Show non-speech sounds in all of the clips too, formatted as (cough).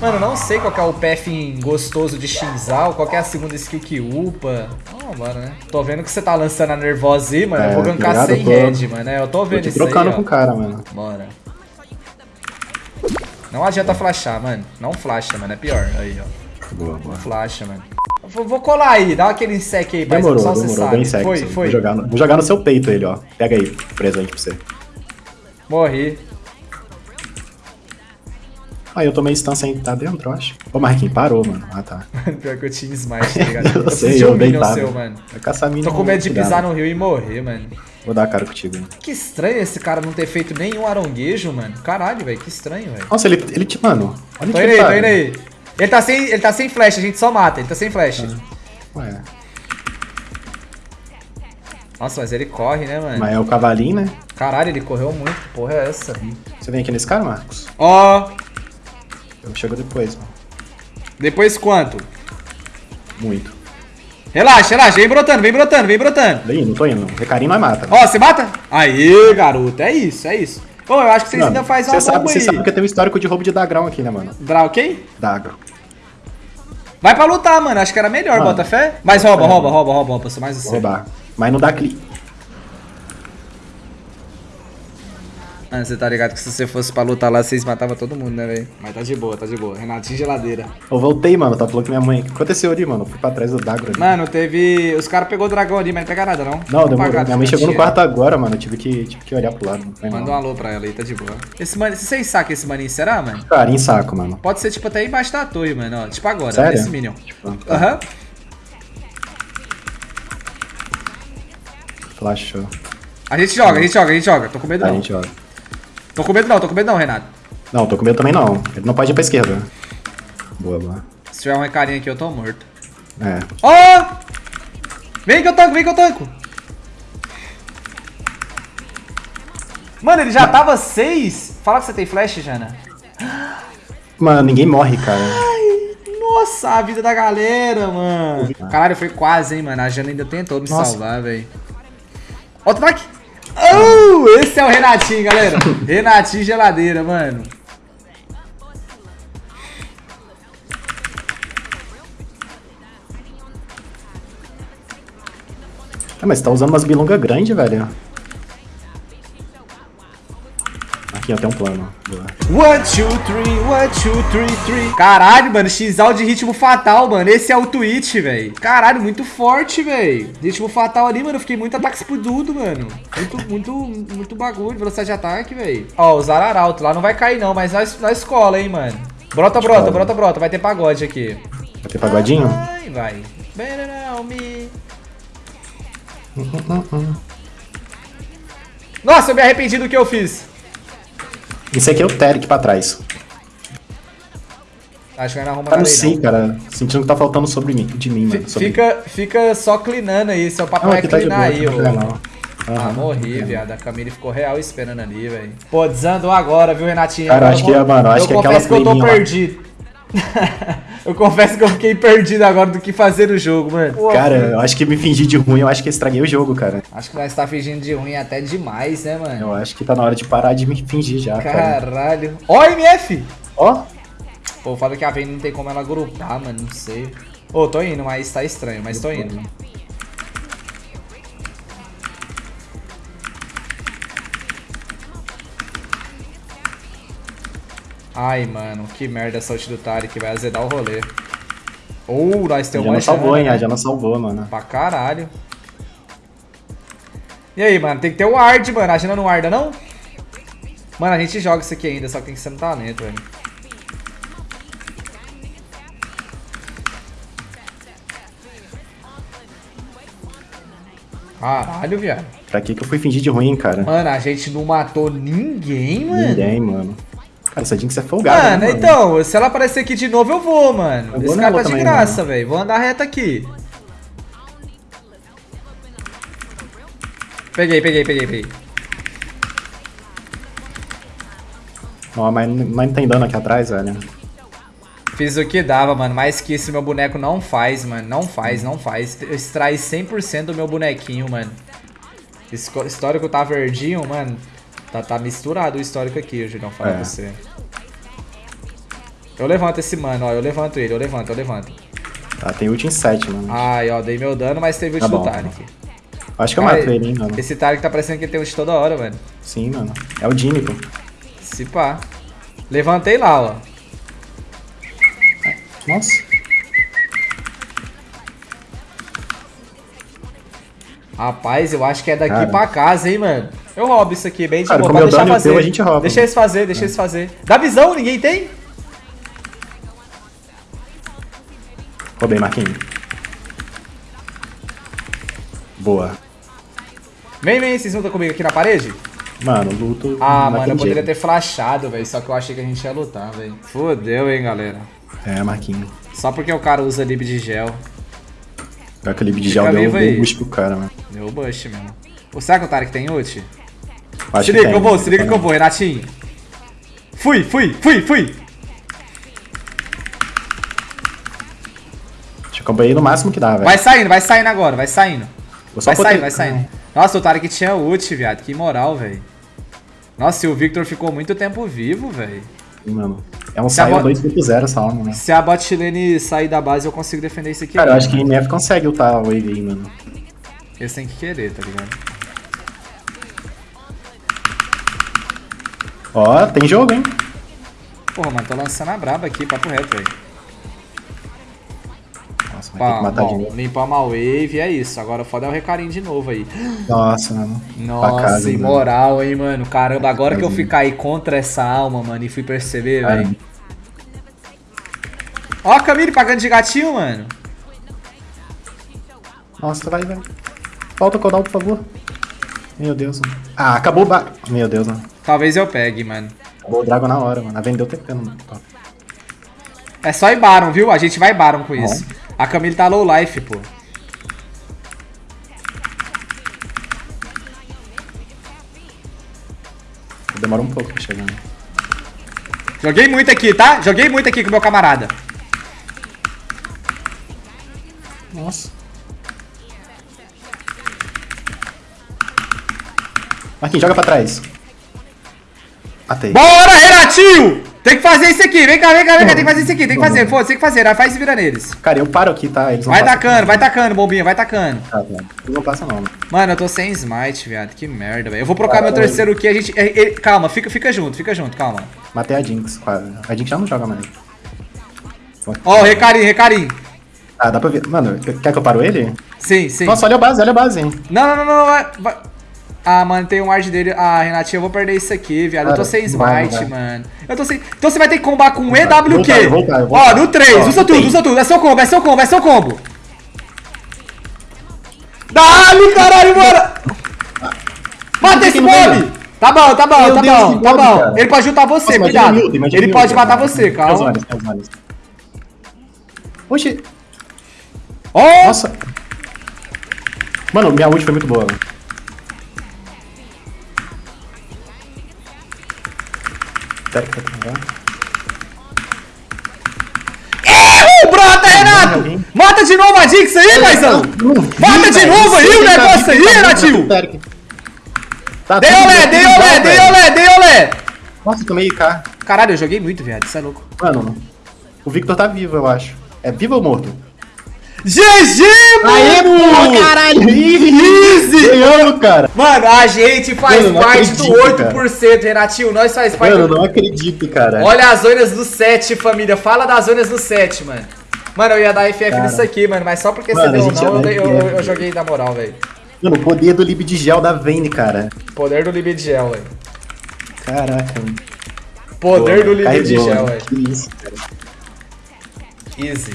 Mano, não sei qual que é o path gostoso de Shinzal, qual que é a segunda skill que upa. Embora, né? Tô vendo que você tá lançando a nervosa aí, mano. eu É, vou gankar ligado? sem Tô- red, mano. É, eu tô Tô vendo te isso aí, trocando com o cara, mano. Bora. Não adianta flashar, mano. Não flasha, mano. É pior. Aí, ó. Boa, boa. Flasha, mano. Vou, vou colar aí. Dá aquele sec aí. Demorou, Só você demorou. sabe. Bem sexy. Foi, Vou foi. jogar, no, vou jogar no seu peito ele, ó. Pega aí, presente pra você. Morri. Ah, eu tomei stun sem tá dentro, eu acho. Ô, Marquinhos, parou, mano. Ah, tá. (laughs) Pior que eu tinha smite, tá ligado? (laughs) Eu preciso sei, eu um minion deitado. seu, mano. Vai caçar. Tô com medo de pisar no rio e morrer, mano. Vou dar a cara contigo. Que estranho esse cara não ter feito nenhum aronguejo, mano. Caralho, velho. Que estranho, velho. Nossa, ele, ele te. Mano, olha Tô indo ele aí, tá, tô indo aí. Ele tá, sem, ele tá sem flash, a gente só mata. Ele tá sem flash. Ué, Nossa, mas ele corre, né, mano? mas é o cavalinho, né? Caralho, ele correu muito. Que porra é essa? Você vem aqui nesse cara, Marcos? Ó, Eu chego depois, mano. depois quanto? Muito. Relaxa, relaxa. Vem brotando, vem brotando, vem brotando. Daí, não tô indo. Recarinho nós mata. Ó, você mata? Aí, garoto. É isso, é isso. Bom, eu acho que vocês Mano, ainda fazem uma sabe, bomba você sabe que eu tenho um histórico de roubo de dagrão aqui, né, mano? Draw quem? Dagro. Vai pra lutar, mano. Acho que era melhor, Mano, bota fé. Mas rouba, fé, rouba, rouba, rouba, rouba. Mais você. roubar. Mas não dá clique. Mano, você tá ligado que se você fosse pra lutar lá, vocês matavam todo mundo, né, velho? Mas tá de boa, tá de boa. Renatinho geladeira. Eu voltei, mano. Tá falando que minha mãe. O que aconteceu ali, mano? Eu fui pra trás do Dagro ali. Mano, teve. Os caras pegou o dragão ali, mas não pega nada, não. Não, demorou. Apagado, Minha mãe chegou no quarto agora, mano. Eu tive que, tive que olhar pro lado. Não Manda um não. alô pra ela aí, tá de boa. Esse man... Vocês sacam esse maninho, será, mano? Cara, em saco, mano. Pode ser, tipo, até embaixo da torre, mano. Ó, tipo agora, Sério? nesse Minion. Tipo, Aham. Flashou. A gente joga, a gente joga, a gente joga. Tô com medo Tá, a não. gente olha. Tô com medo não, tô com medo não, Renato. Não, tô com medo também não. Ele não pode ir pra esquerda. Boa, boa. Se tiver um recarinho aqui, eu tô morto. É. Ó! Vem que eu tanco, vem que eu tanco. Mano, ele já tava 6. Fala que você tem flash, Jana. Mano, ninguém morre, cara. Nossa, a vida da galera, mano. Caralho, foi quase, hein, mano. A Jana ainda tentou me Nossa. salvar, velho. Outro ataque. Oh, esse é o Renatinho, galera. (laughs) Renatinho geladeira, mano. Ah, mas você tá usando umas bilongas grandes, velho. Ó, tem um plano. One, two, three, one, two, three, three. Caralho, mano, Xal de ritmo fatal, mano. Esse é o Twitch, velho. Caralho, muito forte, velho. Ritmo fatal ali, mano. Eu fiquei muito ataque explodido, mano. Muito, muito, muito bagulho. Velocidade de ataque, velho. Ó, o Arauto lá não vai cair, não, mas nós, nós escola, hein, mano. Brota, brota, Escola. brota, brota. Vai ter pagode aqui. Vai ter pagodinho? Vai, vai. Better me. Nossa, eu me arrependi do que eu fiz. Isso aqui é o Terek pra trás. Acho que Tá nada no aí, C, não. cara. Sentindo que tá faltando sobre mim, de mim, mano. Sobre Fica, fica só clinando aí, seu papo Não, é aqui tá clinar boa, aí, tem ô. Ah, Aham, morri, viado. A Camille ficou real esperando ali, velho. Pô, desandou agora, viu, Renatinho? Cara, acho eu vou- que é, mano, acho eu que é aquela que eu tô perdido. (laughs) eu confesso que eu fiquei perdido agora do que fazer no jogo, mano. Pô, Cara, eu acho que me fingi de ruim, eu acho que estraguei o jogo, cara. Acho que nós tá fingindo de ruim até demais, né, mano? Eu acho que tá na hora de parar de me fingir já, cara. Caralho. Ó, MF! Ó, Pô, fala que a Vayne não tem como ela grupar, mano, não sei. Ô, tô indo, mas tá estranho, mas tô indo. Ai, mano, que merda essa ult do Tarek, vai azedar o rolê. Nós já temos não uma salvou, hein? chance, Já não salvou, mano. Pra caralho. E aí, mano, tem que ter o ward, mano. A Jana não warda, não? Mano, a gente joga isso aqui ainda, só que tem que ser no talento, velho. Caralho, viado. Pra que que eu fui fingir de ruim, cara? Mano, a gente não matou ninguém, mano. Ninguém, mano. Cara, essa Jinx é folgada, Mano, né, então, se ela aparecer aqui de novo, eu vou, mano. Eu Esse cara tá de também, graça, velho. Vou andar reto aqui. Peguei, peguei, peguei, peguei. Ó, mas, mas não tem dano aqui atrás, velho. Fiz o que dava, mano. Mais que esse meu boneco não faz, mano. Não faz, não faz. Eu extrai 100% do meu bonequinho, mano. Histórico tá verdinho, mano. Tá, tá misturado o histórico aqui, Julião, fala É. pra você. Eu levanto esse mano, ó. Eu levanto ele, eu levanto, eu levanto. Tá, tem ult em 7, mano. Ai, ó, dei meu dano, mas teve ult Tá do bom, Tarek. Acho que eu Ai, mato ele, hein, mano. Esse Tarek tá parecendo que ele tem ult toda hora, mano. Sim, mano. É o Jimmy, pô. Se pá. Levantei lá, ó. Nossa. Rapaz, eu acho que é daqui Cara. pra casa, hein, mano. Eu roubo isso aqui, bem de Cara, boa. Pode deixar o fazer. teu, a gente rouba, Deixa eles fazer, deixa eles fazer. Dá visão, ninguém tem? Roubei, Marquinhos. Boa. Vem, vem, vocês lutam comigo aqui na parede? Mano, luto. Ah, mano, eu poderia ter flashado, velho. Só que eu achei que a gente ia lutar, velho. Fodeu, hein, galera. É, Marquinhos. Só porque o cara usa lib de gel. Pior que o Lib de gel deu um boost pro cara, mano. Deu bush mesmo. Pô, será que o Tarek tem ult? Acho se que liga tem, que eu vou, se liga que eu vou, Renatinho. Fui, fui, fui, fui. Deixa eu acompanhar no máximo que dá, velho. Vai saindo, vai saindo agora, vai saindo. Vai saindo, vai saindo. Nossa, o Tarek tinha ult, viado. Que moral, velho. Nossa, e o Victor ficou muito tempo vivo, velho. Mano. É um saio bo- 2.0 essa alma, né? Se a bot lane sair da base, eu consigo defender isso aqui. Cara, eu acho que a MF consegue ultar a wave aí, mano. Eles têm que querer, tá ligado? Ó, tem jogo, hein? Porra, mano, tô lançando a braba aqui, papo reto, velho. Nossa, vai ter que Bom, matar de novo. limpamos a wave, é isso. Agora o foda é o recarinho de novo aí. Nossa, mano. Nossa, casa, imoral, hein, mano. Caramba, agora que eu fui cair contra essa alma, mano, e fui perceber, velho. Ó a Camille pagando de gatinho, mano. Nossa, vai, vai. Volta o cooldown, por favor. Meu Deus, mano. Ah, acabou o ba... Meu Deus, mano. Talvez eu pegue, mano. Acabou o Dragon na hora, mano. A vendeu TP no top. É só ir Baron, viu? A gente vai Baron com isso. A Camille tá low life, pô. Demora um pouco pra chegar. né? Joguei muito aqui, tá? Joguei muito aqui com meu camarada. Nossa. Marquinhos, joga pra trás. Matei. Bora, Renatinho! Tem que fazer isso aqui. Vem cá, vem cá, vem cá. Tem que fazer isso aqui. Tem que fazer. Foda-se, tem que fazer. Faz e vira neles. Cara, eu paro aqui, tá? Eles não Vai tacando, vai tacando, bombinha. Vai tacando. Tá, velho. Eles não passam, não. mano. Mano, eu tô sem smite, viado. Que merda, velho. Eu vou trocar meu Caralho. terceiro aqui. A gente. é, calma, fica, fica junto, fica junto, calma. Matei a Jinx, quase. A Jinx já não joga mais. Ó, recarim, recarim. Ah, dá pra ver. Mano, quer que eu paro ele? Sim, sim. Nossa, olha a base, olha a base, hein. Não, não, não, não, vai, vai. Ah, mano, tem um ward dele. Ah, Renatinho, eu vou perder isso aqui, viado. eu tô Cara, sem smite, mano. Eu tô sem. Então você vai ter que combar com Voltar, EWQ. voltar, voltar, eu Ó, voltar. no 3, Ó, usa tudo, tem. usa tudo. É seu combo, é seu combo, é seu combo. Dá-lhe, caralho, bora! Mata esse mob! Tá bom, tá bom, Meu tá Deus, bom, tá bom. cara. Ele pode juntar você, Nossa, imagina cuidado. Ele o pode matar cara. você, calma. Oxi. Ó, Nossa. Mano, minha ult foi muito boa. mano. Pera que pegar. erro, brota, Renato! Mata de novo a Jinx aí, paizão! Não Mata de novo aí o tá negócio aí, tá Renatinho! Tá Dei olé, dei olé, dei olé, dei olé! Nossa, tomei IK. Caralho, eu joguei muito, viado, isso é louco. Mano, o Victor tá vivo, eu acho. É vivo ou morto? GG, mano! caralho! Easy! Ganhamos, cara! Mano, a gente faz Mano, parte do acredito, 8%, Renatinho, nós faz parte Mano, eu do... não acredito, cara. Olha as zonas do 7, família, fala das zonas do 7, mano. Mano, eu ia dar FF Cara. nisso aqui, mano, mas só porque Mano, você deu não, eu, dei- eu, FF. eu joguei na moral, velho. Mano, o poder do Lib de Gel da Vayne, cara. Poder do Lib de Gel, velho. Caraca, mano. Poder Pô, do Lib de Gel, mano. velho. Que isso, cara. Easy.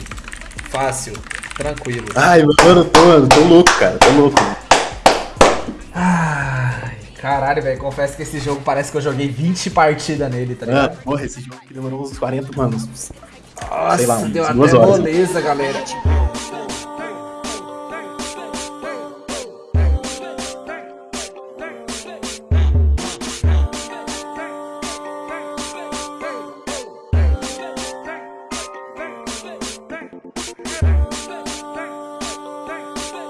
Fácil. Tranquilo. Ai, mano, tô, mano, tô louco, cara. Tô louco. mano. Ai, caralho, velho. Confesso que esse jogo parece que eu joguei 20 partidas nele, tá Ah, ligado? porra, esse jogo aqui demorou uns 40 anos. Nossa, sei lá, deu até horas. moleza, galera.